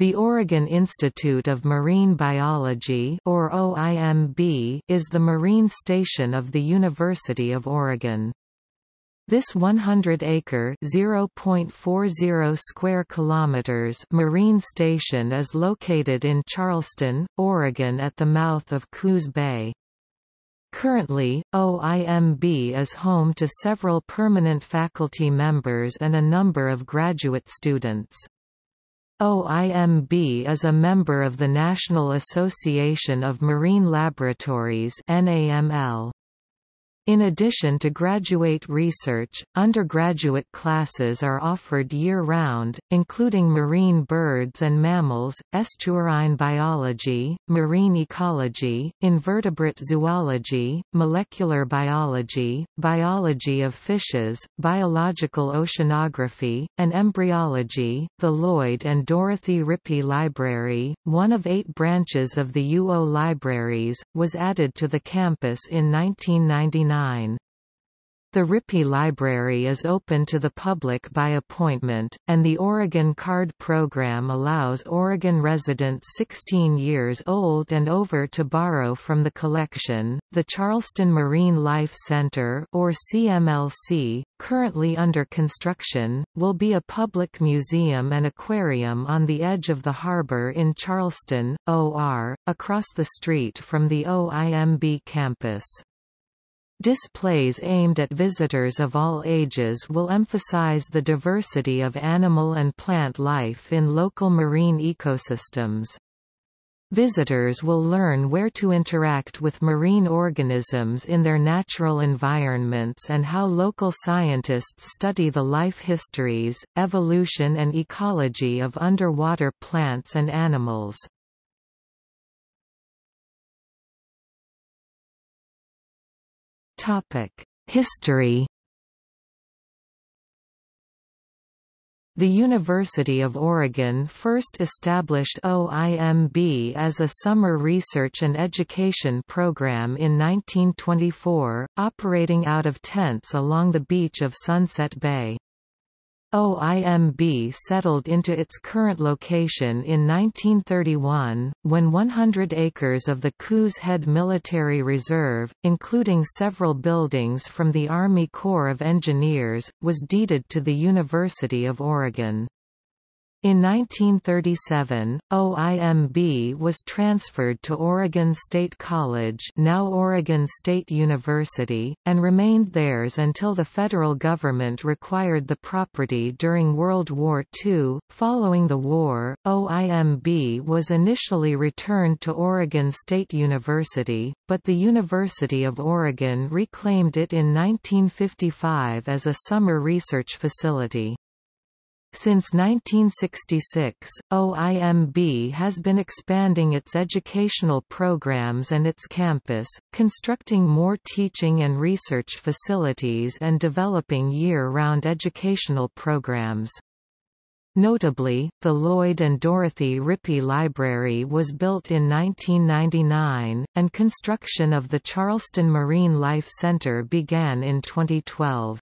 The Oregon Institute of Marine Biology or OIMB is the marine station of the University of Oregon. This 100-acre (0.40 square kilometers) marine station is located in Charleston, Oregon at the mouth of Coos Bay. Currently, OIMB is home to several permanent faculty members and a number of graduate students. OIMB is a member of the National Association of Marine Laboratories NAML. In addition to graduate research, undergraduate classes are offered year-round, including marine birds and mammals, estuarine biology, marine ecology, invertebrate zoology, molecular biology, biology of fishes, biological oceanography, and embryology. The Lloyd and Dorothy Rippey Library, one of eight branches of the UO Libraries, was added to the campus in 1999. The Rippey Library is open to the public by appointment, and the Oregon Card Program allows Oregon residents 16 years old and over to borrow from the collection. The Charleston Marine Life Center, or CMLC, currently under construction, will be a public museum and aquarium on the edge of the harbor in Charleston, OR, across the street from the OIMB campus. Displays aimed at visitors of all ages will emphasize the diversity of animal and plant life in local marine ecosystems. Visitors will learn where to interact with marine organisms in their natural environments and how local scientists study the life histories, evolution and ecology of underwater plants and animals. History The University of Oregon first established OIMB as a summer research and education program in 1924, operating out of tents along the beach of Sunset Bay. OIMB settled into its current location in 1931, when 100 acres of the Coos Head Military Reserve, including several buildings from the Army Corps of Engineers, was deeded to the University of Oregon. In 1937, OIMB was transferred to Oregon State College now Oregon State University, and remained theirs until the federal government required the property during World War II. Following the war, OIMB was initially returned to Oregon State University, but the University of Oregon reclaimed it in 1955 as a summer research facility. Since 1966, OIMB has been expanding its educational programs and its campus, constructing more teaching and research facilities and developing year-round educational programs. Notably, the Lloyd and Dorothy Rippey Library was built in 1999, and construction of the Charleston Marine Life Center began in 2012.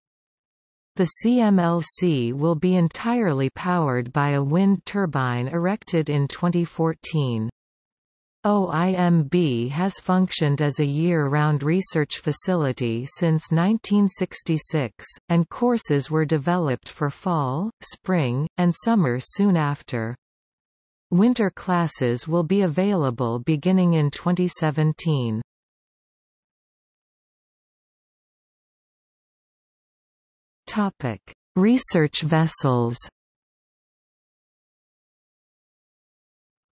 The CMLC will be entirely powered by a wind turbine erected in 2014. OIMB has functioned as a year-round research facility since 1966, and courses were developed for fall, spring, and summer soon after. Winter classes will be available beginning in 2017. Topic: Research vessels.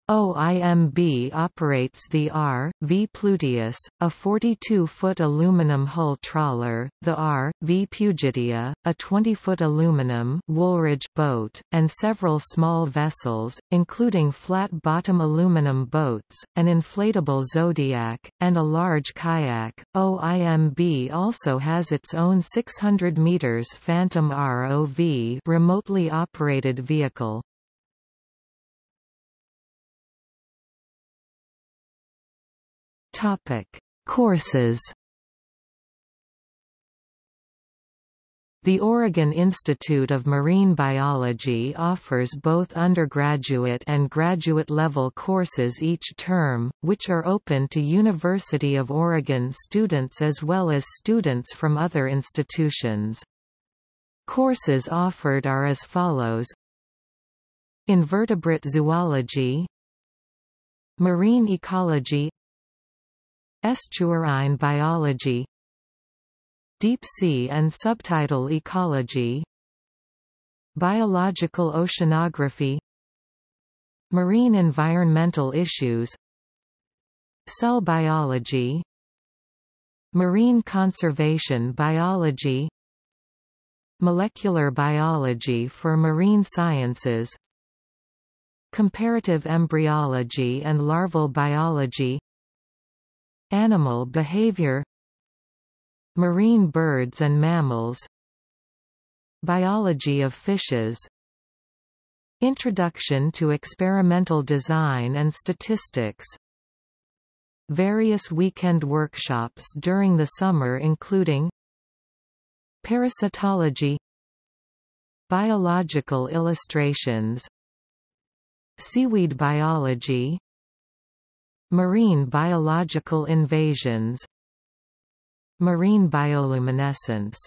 OIMB operates the R. V. Pluteus, a 42-foot aluminum hull trawler, the R. V. Pugettia, a 20-foot aluminum Woolridge boat, and several small vessels, including flat-bottom aluminum boats, an inflatable Zodiac, and a large kayak. OIMB also has its own 600 meters Phantom ROV remotely operated vehicle. Topic: Courses The Oregon Institute of Marine Biology offers both undergraduate and graduate-level courses each term, which are open to University of Oregon students as well as students from other institutions. Courses offered are as follows Invertebrate zoology Marine ecology Estuarine biology Deep sea and subtidal ecology Biological oceanography Marine environmental issues Cell biology Marine conservation biology Molecular biology for marine sciences Comparative embryology and larval biology Animal behavior Marine birds and mammals Biology of fishes Introduction to experimental design and statistics Various weekend workshops during the summer including Parasitology Biological illustrations Seaweed biology Marine biological invasions Marine bioluminescence